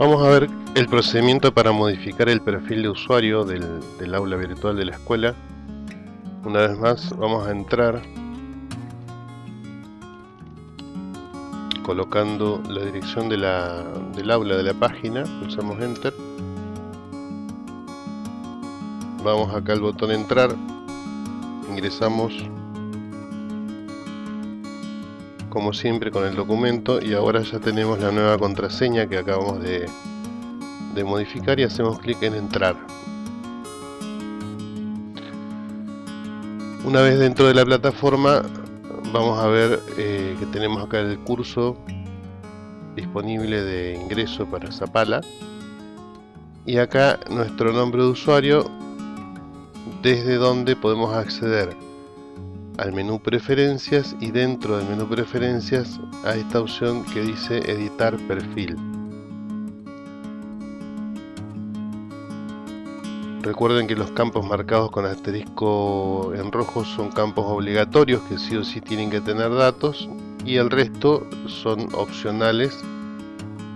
Vamos a ver el procedimiento para modificar el perfil de usuario del, aula virtual de la escuela. Una vez más vamos a entrar colocando la dirección del aula de la página, pulsamos enter. Vamos acá al botón entrar, ingresamos como siempre con el documento. Y ahora ya tenemos la nueva contraseña que acabamos de, modificar y hacemos clic en entrar. Una vez dentro de la plataforma vamos a ver eh, que tenemos acá el curso disponible de ingreso para Zapala. Y acá nuestro nombre de usuario desde donde podemos acceder al menú preferencias y dentro del menú preferencias a esta opción que dice editar perfil. Recuerden que los campos marcados con asterisco en rojo son campos obligatorios que sí o sí tienen que tener datos y el resto son opcionales.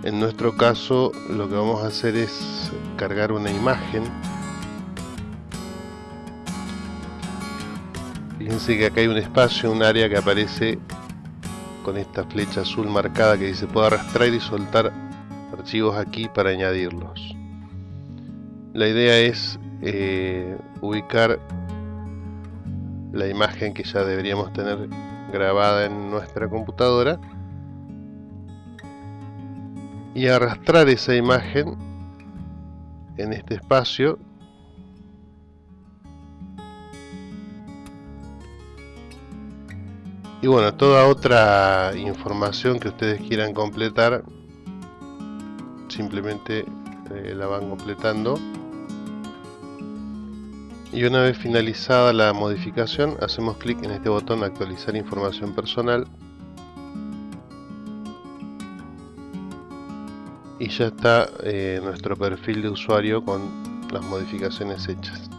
En nuestro caso lo que vamos a hacer es cargar una imagen Fíjense que acá hay un espacio, un área que aparece con esta flecha azul marcada que dice puedo arrastrar y soltar archivos aquí para añadirlos. La idea es eh, ubicar la imagen que ya deberíamos tener grabada en nuestra computadora y arrastrar esa imagen en este espacio y bueno toda otra información que ustedes quieran completar simplemente eh, la van completando. Y una vez finalizada la modificación hacemos clic en este botón actualizar información personal. Y ya está eh, nuestro perfil de usuario con las modificaciones hechas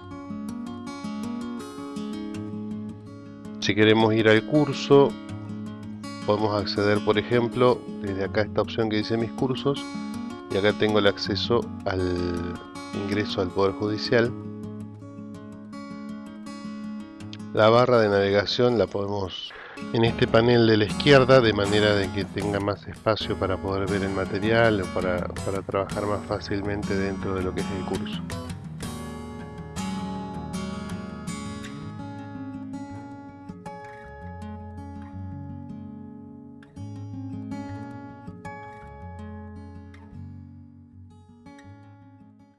Si queremos ir al curso, podemos acceder, por ejemplo, desde acá esta opción que dice mis cursos, y acá tengo el acceso al ingreso al Poder Judicial. La barra de navegación la podemos en este panel de la izquierda de manera de que tenga más espacio para poder ver el material o para, para trabajar más fácilmente dentro de lo que es el curso.